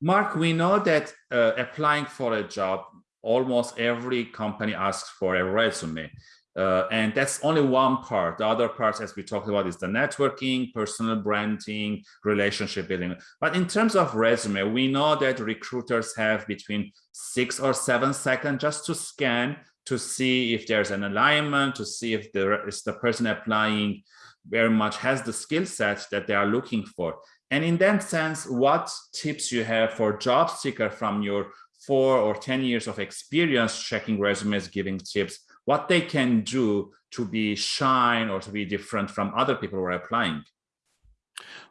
Mark, we know that uh, applying for a job, almost every company asks for a resume. Uh, and that's only one part. The other parts, as we talked about, is the networking, personal branding, relationship building. But in terms of resume, we know that recruiters have between six or seven seconds just to scan to see if there's an alignment, to see if there is the person applying very much has the skill set that they are looking for. And in that sense, what tips you have for job seeker from your four or 10 years of experience checking resumes, giving tips, what they can do to be shine or to be different from other people who are applying?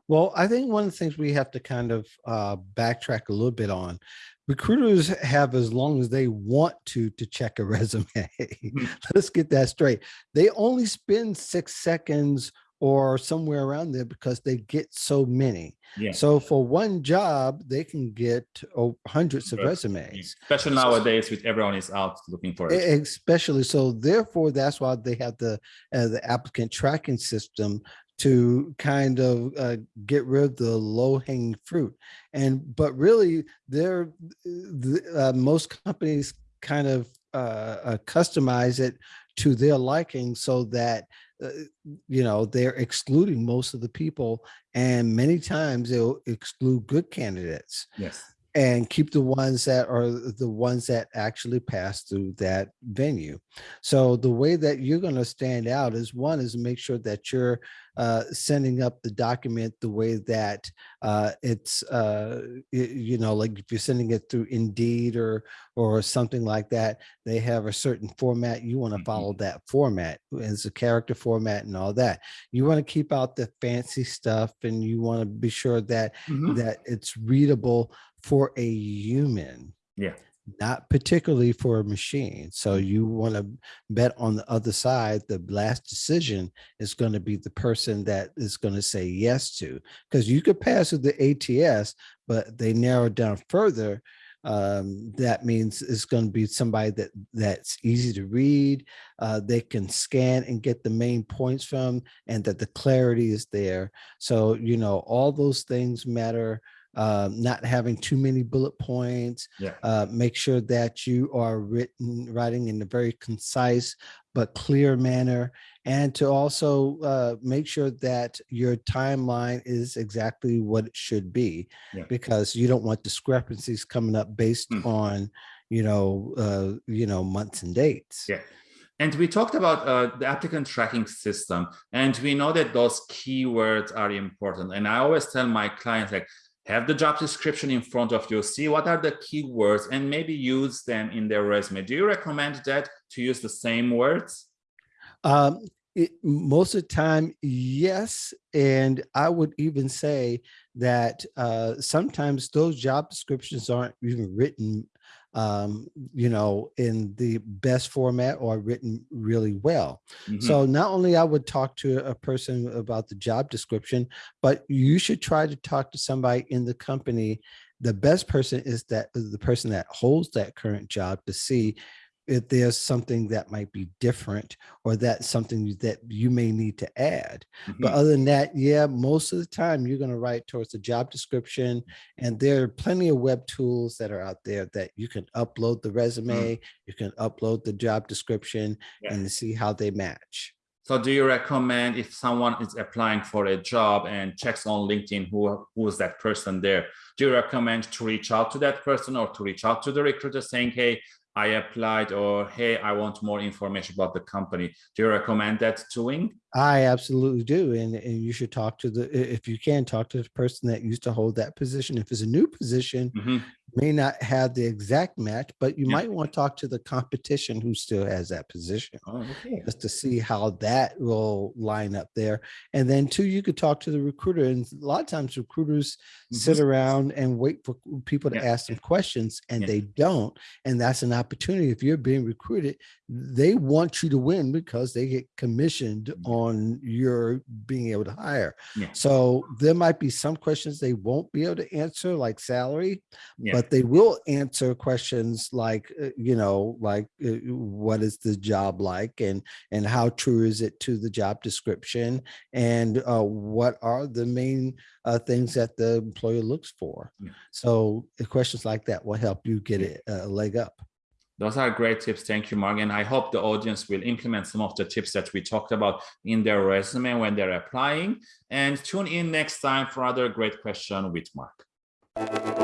Well, I think one of the things we have to kind of uh, backtrack a little bit on, recruiters have as long as they want to to check a resume. Mm-hmm. Let's get that straight. They only spend six seconds or somewhere around there because they get so many. Yeah. So for one job, they can get oh, hundreds of resumes. Especially nowadays with everyone is out looking for it. Especially. So therefore, that's why they have the, uh, the applicant tracking system to kind of uh, get rid of the low hanging fruit. And, but really they're, uh, most companies kind of uh, uh, customize it to their liking so that uh, you know, they're excluding most of the people and many times they'll exclude good candidates. Yes. And keep the ones that are the ones that actually pass through that venue. So the way that you're going to stand out is one is make sure that you're uh, sending up the document the way that uh, it's, uh, you know, like if you're sending it through Indeed or or something like that, they have a certain format. You want to mm-hmm. follow that format. It's a character format and all that. You want to keep out the fancy stuff and you want to be sure that mm -hmm. that it's readable for a human. Yeah not particularly for a machine. So you want to bet on the other side, the last decision is going to be the person that is going to say yes to, because you could pass with the ATS, but they narrow down further. Um, that means it's going to be somebody that that's easy to read. Uh, they can scan and get the main points from and that the clarity is there. So, you know, all those things matter uh, not having too many bullet points. Yeah. Uh, make sure that you are written writing in a very concise but clear manner, and to also uh, make sure that your timeline is exactly what it should be, yeah. because you don't want discrepancies coming up based mm. on, you know, uh, you know, months and dates. Yeah. And we talked about uh, the applicant tracking system, and we know that those keywords are important. And I always tell my clients, like, have the job description in front of you, see what are the keywords and maybe use them in their resume. Do you recommend that to use the same words? Um, it, most of the time, yes. And I would even say that uh, sometimes those job descriptions aren't even written um, you know, in the best format or written really well. Mm -hmm. So not only I would talk to a person about the job description, but you should try to talk to somebody in the company. The best person is that the person that holds that current job to see if there's something that might be different or that's something that you may need to add. Mm -hmm. But mm-hmm. other than that, yeah, most of the time you're going to write towards the job description and there are plenty of web tools that are out there that you can upload the resume, mm -hmm. you can upload the job description yeah. and see how they match. So do you recommend if someone is applying for a job and checks on LinkedIn, who, who is that person there? Do you recommend to reach out to that person or to reach out to the recruiter saying, hey, I applied or, hey, I want more information about the company. Do you recommend that doing? I absolutely do. And, and you should talk to the, if you can talk to the person that used to hold that position. If it's a new position, mm -hmm may not have the exact match, but you yeah. might want to talk to the competition who still has that position oh, okay. just to see how that will line up there. And then two, you could talk to the recruiter. And a lot of times recruiters mm -hmm. sit around and wait for people to yeah. ask them questions and yeah. they don't. And that's an opportunity. Opportunity if you're being recruited, they want you to win because they get commissioned on your being able to hire. So there might be some questions they won't be able to answer like salary, but they will answer questions like, uh, you know, like uh, what is the job like and and how true is it to the job description and uh, what are the main uh, things that the employer looks for. Yeah. So uh, questions like that will help you get Yeah. it a leg up. Those are great tips. Thank you, Mark. And I hope the audience will implement some of the tips that we talked about in their resume when they're applying. And tune in next time for other great question with Mark.